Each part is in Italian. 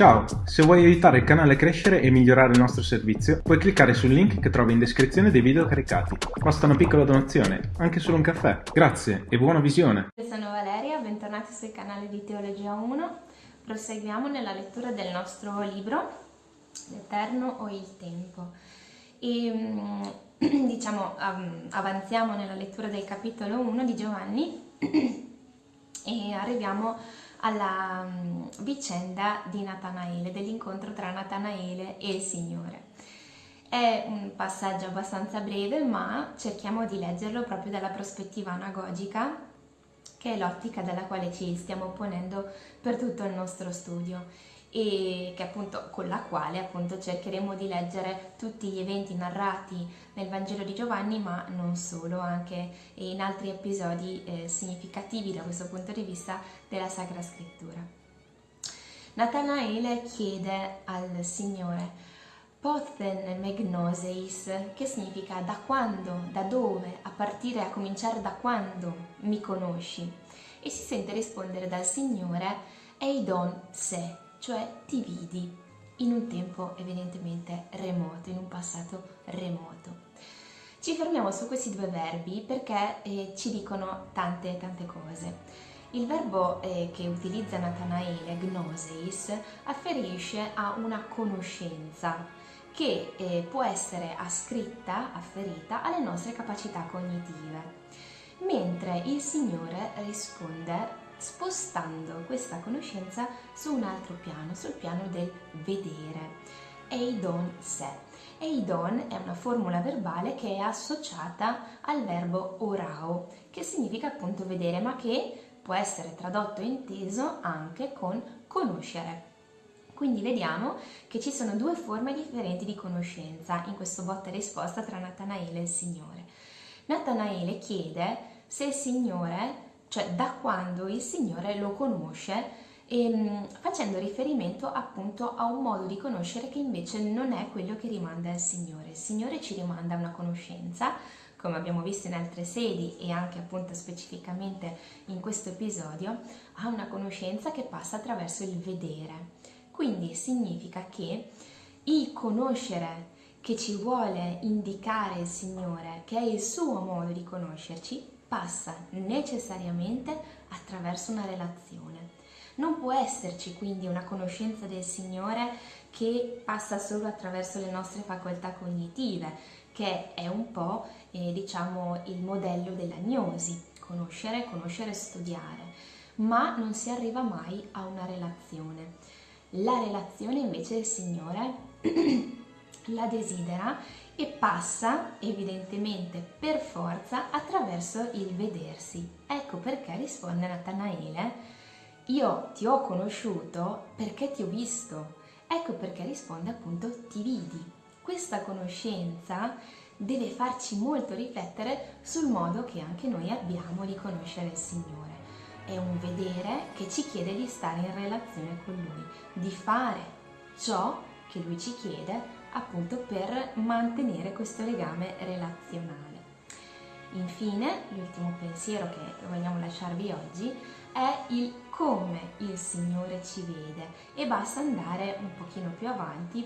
Ciao, se vuoi aiutare il canale a crescere e migliorare il nostro servizio, puoi cliccare sul link che trovi in descrizione dei video caricati. Basta una piccola donazione, anche solo un caffè. Grazie e buona visione! Io sono Valeria, bentornati sul canale di Teologia 1. Proseguiamo nella lettura del nostro libro, L'Eterno o il Tempo. E diciamo avanziamo nella lettura del capitolo 1 di Giovanni e arriviamo alla mm, vicenda di Natanaele, dell'incontro tra Natanaele e il Signore. È un passaggio abbastanza breve, ma cerchiamo di leggerlo proprio dalla prospettiva anagogica, che è l'ottica dalla quale ci stiamo ponendo per tutto il nostro studio e appunto, con la quale appunto cercheremo di leggere tutti gli eventi narrati nel Vangelo di Giovanni, ma non solo, anche in altri episodi eh, significativi da questo punto di vista della Sacra Scrittura. Natanaele chiede al Signore Pothen megnoseis, che significa da quando, da dove, a partire, a cominciare da quando mi conosci? E si sente rispondere dal Signore Eidon se, cioè ti vidi in un tempo evidentemente remoto, in un passato remoto. Ci fermiamo su questi due verbi perché eh, ci dicono tante tante cose. Il verbo eh, che utilizza Natanaele, gnoseis, afferisce a una conoscenza che eh, può essere ascritta, afferita alle nostre capacità cognitive, mentre il Signore risponde spostando questa conoscenza su un altro piano, sul piano del vedere. Eidon se. Eidon è una formula verbale che è associata al verbo orao, che significa appunto vedere, ma che può essere tradotto e inteso anche con conoscere. Quindi vediamo che ci sono due forme differenti di conoscenza in questo botta e risposta tra Natanaele e il Signore. Natanaele chiede se il Signore cioè da quando il Signore lo conosce ehm, facendo riferimento appunto a un modo di conoscere che invece non è quello che rimanda al Signore. Il Signore ci rimanda a una conoscenza, come abbiamo visto in altre sedi e anche appunto specificamente in questo episodio, a una conoscenza che passa attraverso il vedere. Quindi significa che il conoscere che ci vuole indicare il Signore, che è il suo modo di conoscerci, passa necessariamente attraverso una relazione. Non può esserci quindi una conoscenza del Signore che passa solo attraverso le nostre facoltà cognitive, che è un po' eh, diciamo il modello della gnosi, conoscere, conoscere, studiare, ma non si arriva mai a una relazione. La relazione invece del Signore la desidera e passa evidentemente per forza attraverso il vedersi. Ecco perché risponde Natanaele, io ti ho conosciuto perché ti ho visto. Ecco perché risponde appunto ti vidi. Questa conoscenza deve farci molto riflettere sul modo che anche noi abbiamo di conoscere il Signore. È un vedere che ci chiede di stare in relazione con Lui, di fare ciò che Lui ci chiede appunto per mantenere questo legame relazionale. Infine, l'ultimo pensiero che vogliamo lasciarvi oggi è il come il Signore ci vede e basta andare un pochino più avanti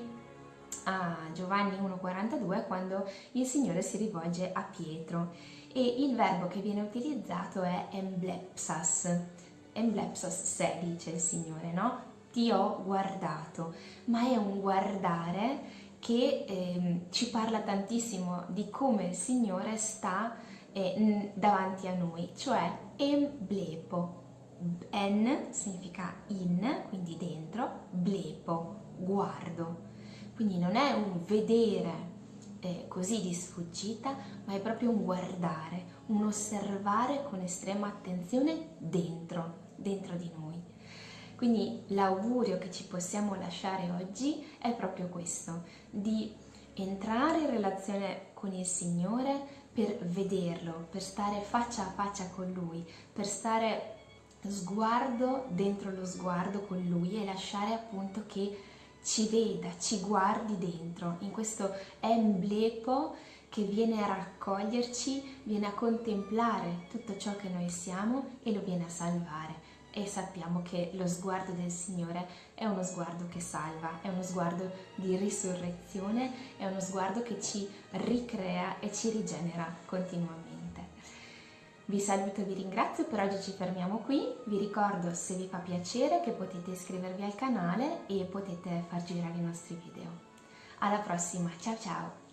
a Giovanni 1,42 quando il Signore si rivolge a Pietro e il verbo che viene utilizzato è emblepsas, emblepsas se dice il Signore, no? Ti ho guardato, ma è un guardare che eh, ci parla tantissimo di come il Signore sta eh, davanti a noi, cioè emblepo. En significa in, quindi dentro, blepo, guardo. Quindi non è un vedere eh, così di sfuggita, ma è proprio un guardare, un osservare con estrema attenzione dentro, dentro di noi. Quindi l'augurio che ci possiamo lasciare oggi è proprio questo, di entrare in relazione con il Signore per vederlo, per stare faccia a faccia con Lui, per stare sguardo dentro lo sguardo con Lui e lasciare appunto che ci veda, ci guardi dentro, in questo emblepo che viene a raccoglierci, viene a contemplare tutto ciò che noi siamo e lo viene a salvare e sappiamo che lo sguardo del Signore è uno sguardo che salva, è uno sguardo di risurrezione, è uno sguardo che ci ricrea e ci rigenera continuamente. Vi saluto e vi ringrazio, per oggi ci fermiamo qui, vi ricordo se vi fa piacere che potete iscrivervi al canale e potete far girare i nostri video. Alla prossima, ciao ciao!